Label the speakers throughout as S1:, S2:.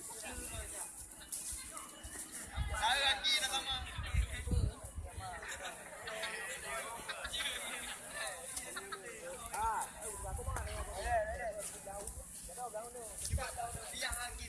S1: saya lagi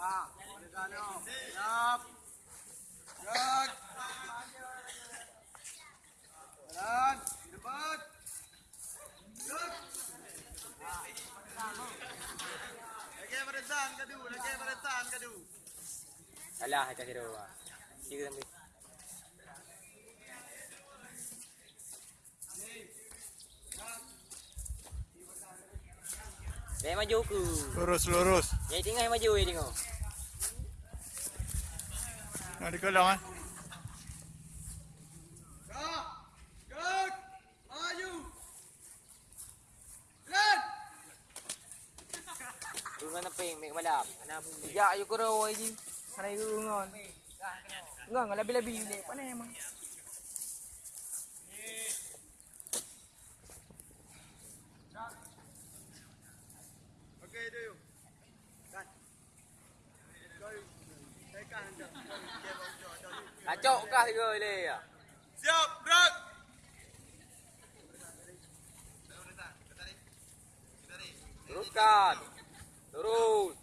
S1: Ah, ada sana. Siap. Gerak. Jalan, debat. Gerak. Lagi barisan kadu, lagi barisan kadu.
S2: Alah, kira. Kira sampai. Dia maju ke.
S1: Lurus, lurus.
S2: Yang tengah yang maju, yang tengok.
S1: Nak dikelang eh. Gerak. Gerak. Maju. Jalan.
S2: Turun naping, make malap. Anak pun.
S3: Ya, ayo kuro aja. Sana itu ngon. Enggak, enggak lebih-lebih ni. Mana emang?
S1: Okey, do you. Kan. Anda.
S2: Acok kah ni ya?
S1: Siap, gerak.
S2: Teruskan. درود